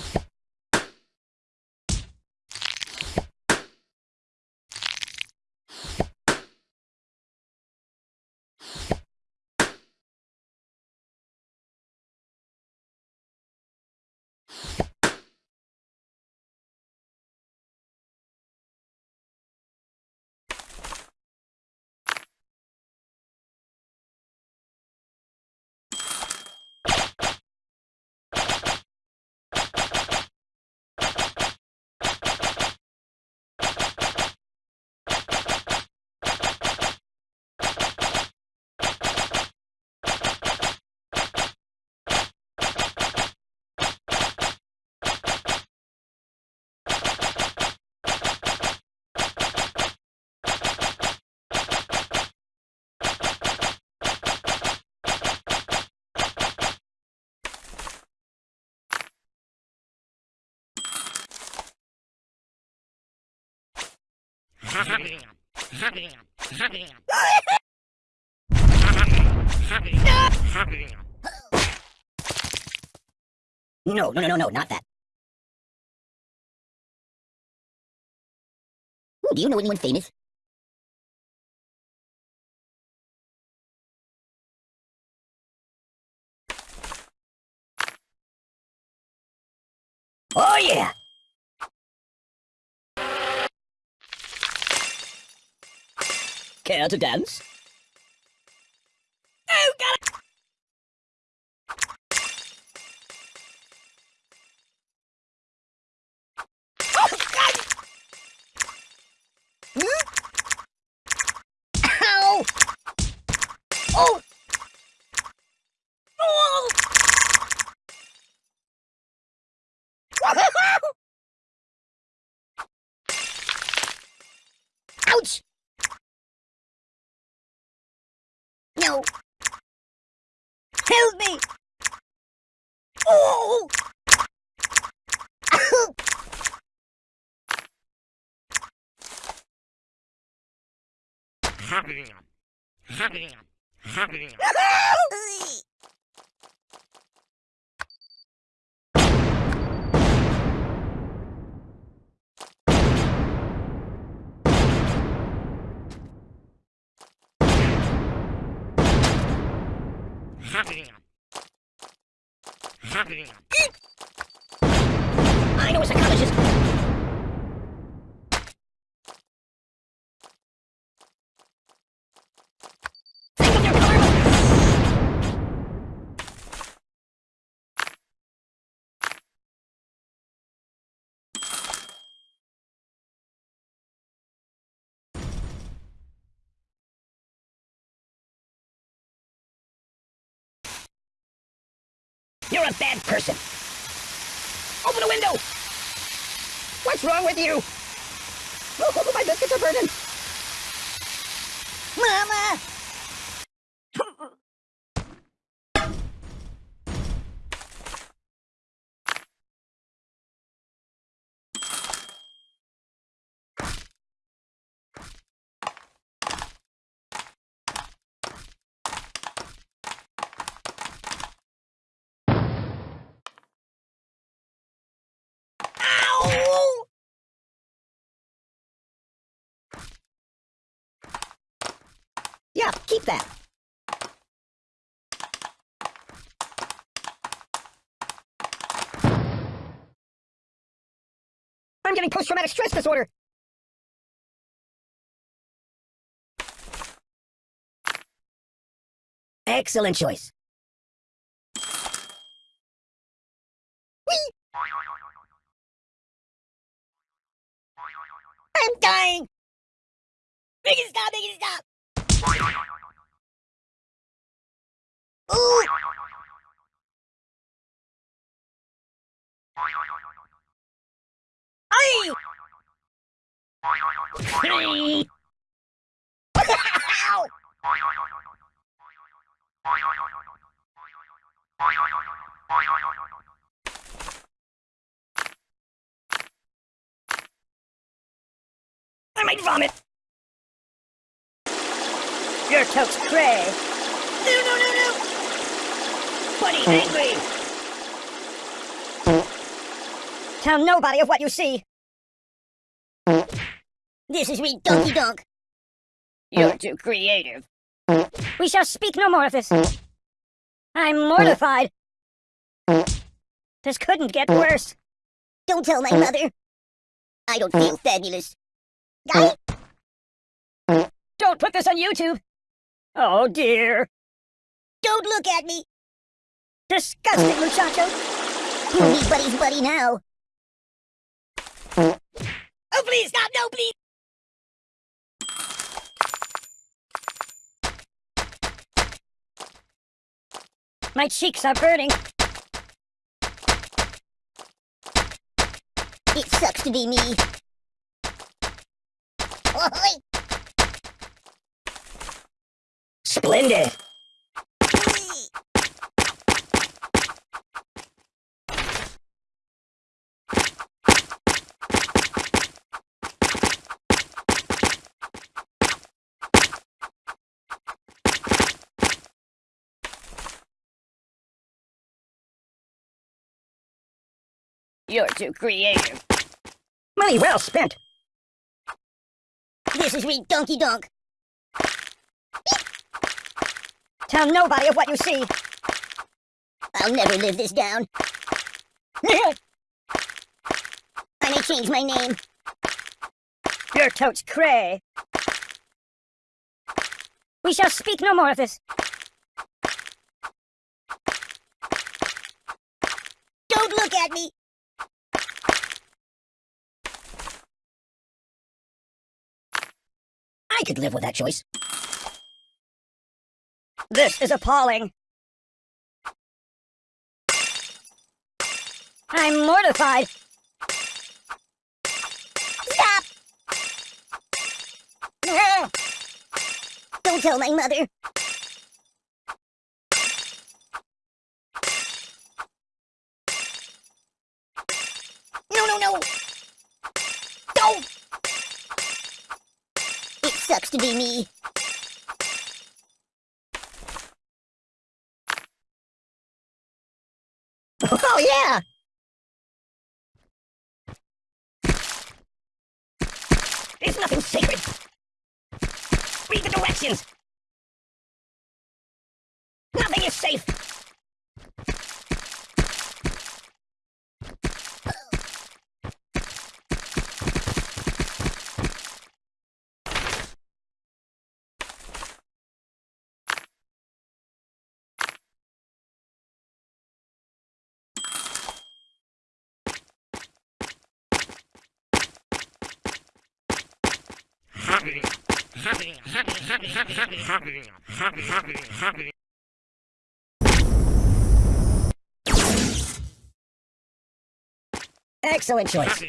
you No, no, no, no, no, not that. Do you know anyone famous? Oh, yeah! Care to dance? Oh, God! Oh, God! Hmm? Oh! Oh! Ouch! No! Help me! Oh! You're a bad person. Open the window! What's wrong with you? Oh, my biscuits are burning. Mama! Ow! Yeah, keep that. I'm getting post-traumatic stress disorder. Excellent choice. I'm dying! It stop, it stop! I might vomit! Your toast cray! No, no, no, no! Buddy oh. angry! Tell nobody of what you see! Oh. This is me, uh. Donkey Donk! You're uh. too creative. Uh. We shall speak no more of this. I'm mortified. This couldn't get worse. Don't tell my mother. I don't feel fabulous. It? Don't put this on YouTube. Oh dear. Don't look at me. Disgusting, muchacho. You need Buddy's buddy now. Oh, please stop. No, please. My cheeks are burning. It sucks to be me. Splendid! You're too creative. Money well spent. This is re donkey donk. Tell nobody of what you see. I'll never live this down. I may change my name. You're totes cray. We shall speak no more of this. Don't look at me! I could live with that choice. This is appalling. I'm mortified. Stop! Don't tell my mother. No, no, no! Don't! It sucks to be me. Oh, yeah! There's nothing sacred. Read the directions. Nothing is safe. Excellent choice.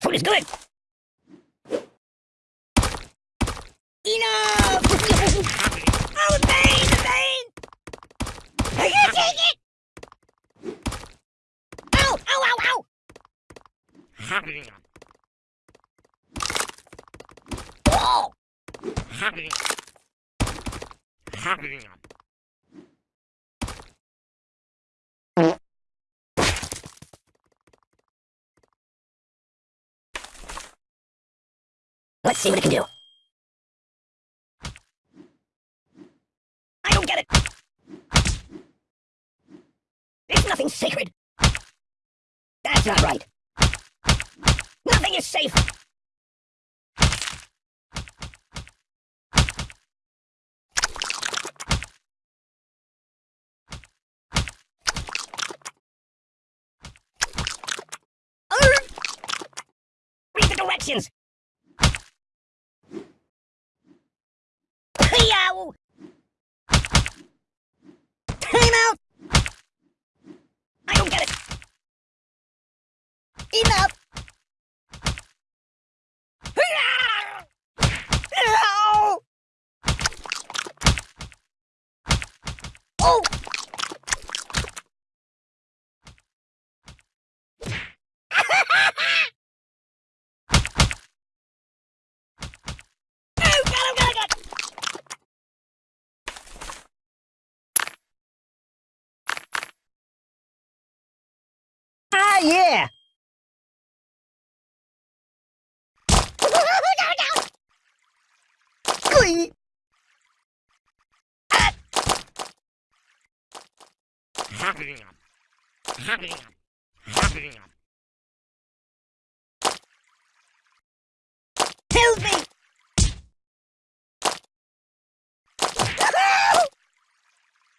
Food is good. Enough! oh, the pain, the pain! I can't take it! Ow, ow, ow, ow! Oh! Let's see what it can do. I don't get it. There's nothing sacred. That's not right. Nothing is safe. Arr! Read the directions. Time out! I don't get it! Enough! Ow! Oh! Oh, God, oh, God, oh, God! Ah, yeah! Glee! Ah! Help me!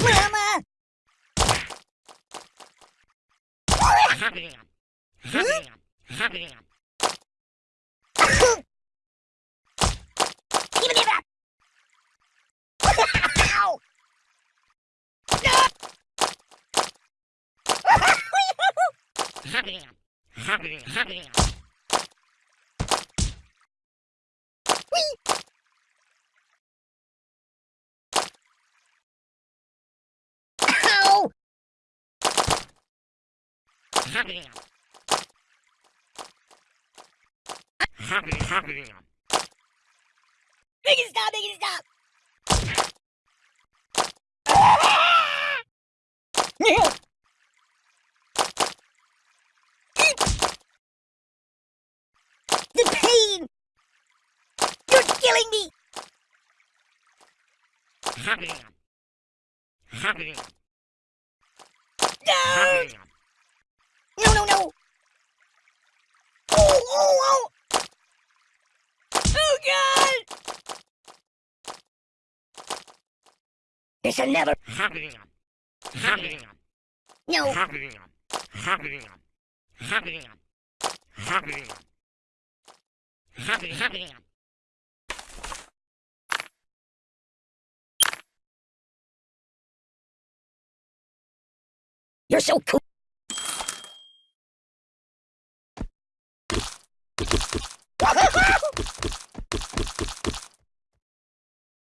Mama! Give me that! Ow! Ow! Make it stop, make it stop! Yeah. The pain! You're killing me! No! No, no, no! Oh, oh, oh! Oh, God! This'll never... No! You're so cool!